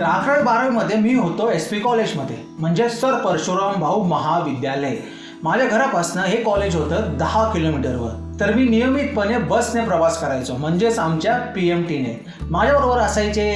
तर अकरावी बारावीमध्ये मी होतो एस पी कॉलेजमध्ये. म्हणजे सर परशुराम भाऊ महाविद्यालय. माझ्या घरापासनं हे कॉलेज होतं दहा किलोमीटरवर. तर मी नियमितपणे बसने प्रवास करायचो. म्हणजेच आमच्या पी एम टीने माझ्याबरोबर असायचे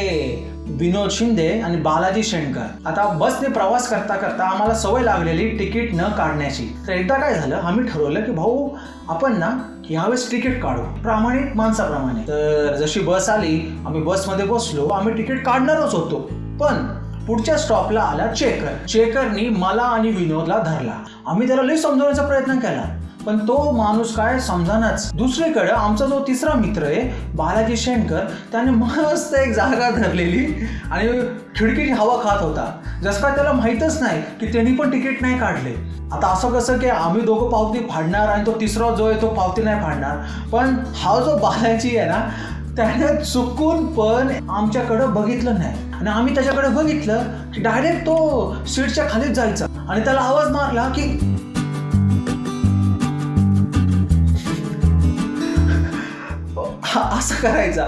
विनोद शिंदे आणि बालाजी शेणकर. आता बसने प्रवास करता करता आम्हाला सवय लागलेली तिकीट न काढण्याची. तर एकदा काय झालं आम्ही ठरवलं की भाऊ आपण ना यावेळेस तिकीट काढू. प्रामाणिक माणसाप्रमाणे. तर जशी बस आली आम्ही बसमध्ये बसलो आम्ही तिकीट काढणारच होतो. पण पुढच्या स्टॉपला आला चेकर. चेकरनी मला आणि विनोदला धरला. आम्ही त्याला लई समजवण्याचा प्रयत्न केला. पण तो माणूस काय समजानाच. दुसरीकडे आमचा जो तिसरा मित्र आहे बालाजी शेणकर त्याने मस्त एक जागा धरलेली आणि खिडकीची हवा खात होता. जसं का त्याला माहीतच नाही की त्यांनी पण तिकीट नाही काढले. आता असं कसं की आम्ही दोघं पावती फाडणार आणि तो तिसरा जो आहे तो पावती नाही फाडणार. पण हा जो बालाजी आहे ना त्याने चुकून पण आमच्याकडं बघितलं नाही. आणि आम्ही त्याच्याकडे बघितलं की डायरेक्ट तो सीटच्या खालीच जायचा. आणि त्याला आवाज मारला की असं करायचा.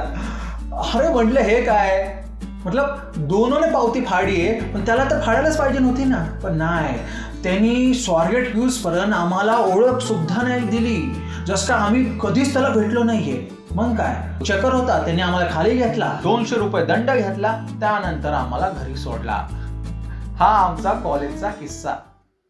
अरे म्हटलं हे काय? मतलब दोनोने पावती फाडी आहे पण त्याला तर फाडायलाच पाहिजे नव्हती ना. पण नाही. त्यांनी स्वारगेट यूज पर्यंत आम्हाला ओळख सुद्धा नाही दिली. जस का आम्ही कधीच त्याला भेटलो नाहीये. मग काय? चकर होता. त्यांनी आम्हाला खाली घेतला. दोनशे रुपये दंड घेतला. त्यानंतर आम्हाला घरी सोडला. हा आमचा कॉलेजचा किस्सा.